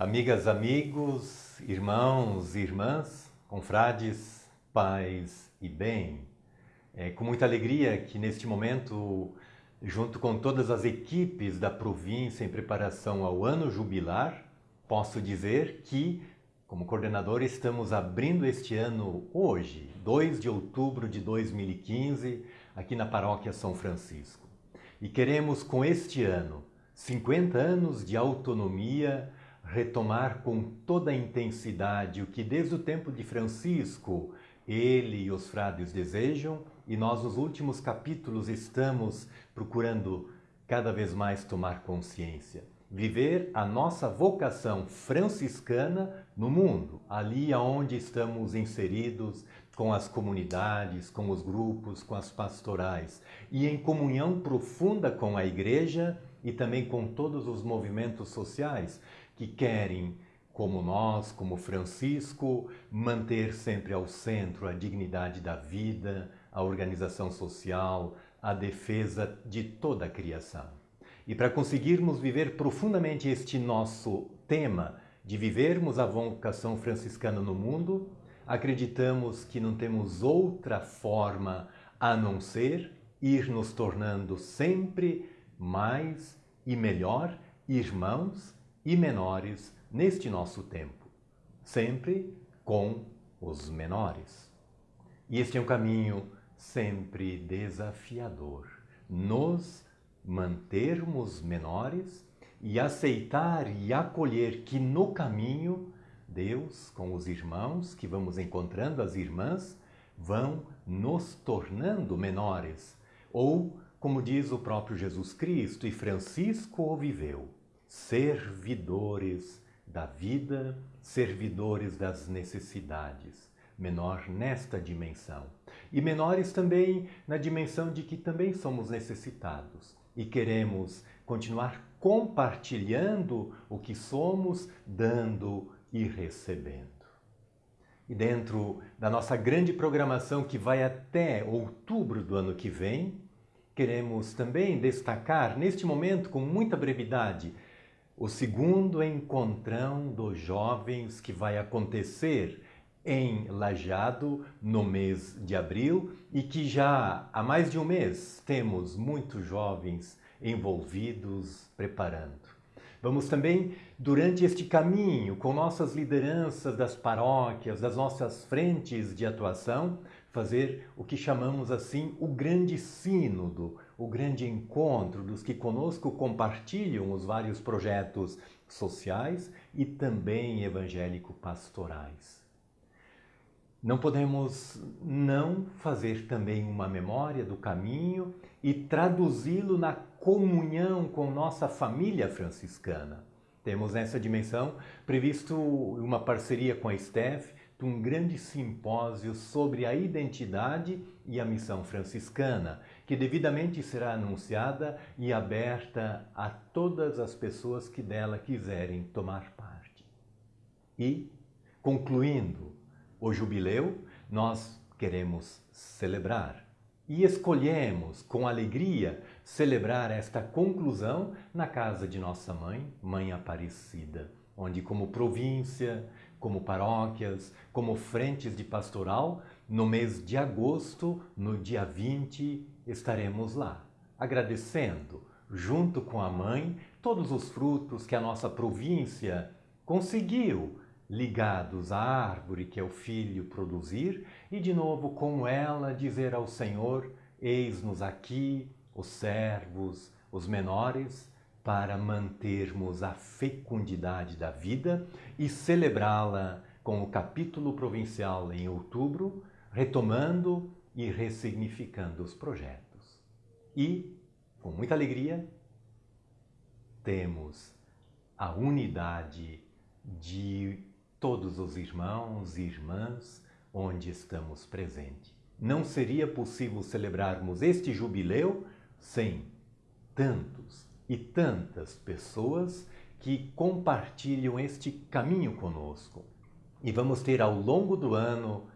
Amigas, amigos, irmãos, irmãs, confrades, pais e bem. É com muita alegria que neste momento, junto com todas as equipes da província em preparação ao ano jubilar, posso dizer que, como coordenador, estamos abrindo este ano hoje, 2 de outubro de 2015, aqui na Paróquia São Francisco. E queremos com este ano, 50 anos de autonomia, retomar com toda a intensidade o que desde o tempo de Francisco ele e os frades desejam, e nós nos últimos capítulos estamos procurando cada vez mais tomar consciência. Viver a nossa vocação franciscana no mundo, ali aonde estamos inseridos, com as comunidades, com os grupos, com as pastorais, e em comunhão profunda com a Igreja e também com todos os movimentos sociais que querem, como nós, como Francisco, manter sempre ao centro a dignidade da vida, a organização social, a defesa de toda a criação. E para conseguirmos viver profundamente este nosso tema de vivermos a vocação franciscana no mundo, acreditamos que não temos outra forma a não ser ir nos tornando sempre mais e melhor irmãos e menores neste nosso tempo, sempre com os menores. E este é um caminho sempre desafiador, nos mantermos menores e aceitar e acolher que no caminho Deus, com os irmãos que vamos encontrando, as irmãs, vão nos tornando menores. Ou, como diz o próprio Jesus Cristo, e Francisco o viveu, servidores da vida, servidores das necessidades, menor nesta dimensão. E menores também na dimensão de que também somos necessitados e queremos continuar compartilhando o que somos, dando e recebendo. E dentro da nossa grande programação que vai até outubro do ano que vem, queremos também destacar neste momento com muita brevidade o segundo encontrão dos jovens que vai acontecer em Lajado no mês de abril e que já há mais de um mês temos muitos jovens envolvidos preparando. Vamos também, durante este caminho, com nossas lideranças das paróquias, das nossas frentes de atuação, fazer o que chamamos assim o grande sínodo, o grande encontro dos que conosco compartilham os vários projetos sociais e também evangélico-pastorais. Não podemos não fazer também uma memória do caminho e traduzi-lo na comunhão com nossa família franciscana. Temos nessa dimensão previsto uma parceria com a STEF um grande simpósio sobre a identidade e a missão franciscana, que devidamente será anunciada e aberta a todas as pessoas que dela quiserem tomar parte. E, concluindo o jubileu, nós queremos celebrar e escolhemos com alegria celebrar esta conclusão na casa de nossa mãe, Mãe Aparecida, onde como província, como paróquias, como frentes de pastoral, no mês de agosto, no dia 20, estaremos lá, agradecendo, junto com a mãe, todos os frutos que a nossa província conseguiu ligados à árvore que é o filho produzir, e de novo com ela dizer ao Senhor: Eis-nos aqui, os servos, os menores, para mantermos a fecundidade da vida e celebrá-la com o capítulo provincial em outubro, retomando e ressignificando os projetos. E, com muita alegria, temos a unidade de todos os irmãos e irmãs onde estamos presentes. Não seria possível celebrarmos este jubileu sem tantos e tantas pessoas que compartilham este caminho conosco. E vamos ter ao longo do ano,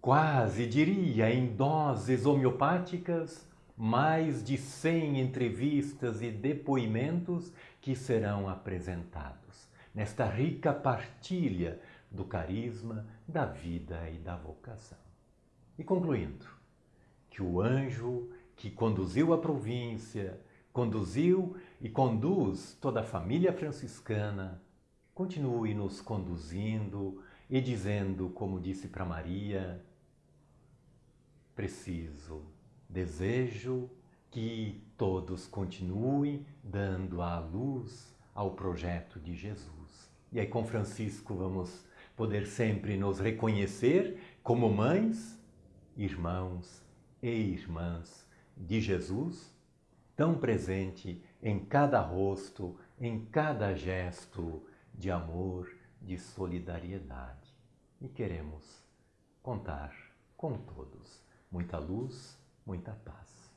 quase diria em doses homeopáticas, mais de 100 entrevistas e depoimentos que serão apresentados nesta rica partilha do carisma, da vida e da vocação. E concluindo, que o anjo que conduziu a província, conduziu e conduz toda a família franciscana, continue nos conduzindo e dizendo, como disse para Maria, preciso, desejo que todos continuem dando a luz ao projeto de Jesus. E aí com Francisco vamos poder sempre nos reconhecer como mães, irmãos e irmãs de Jesus, tão presente em cada rosto, em cada gesto de amor, de solidariedade. E queremos contar com todos. Muita luz, muita paz.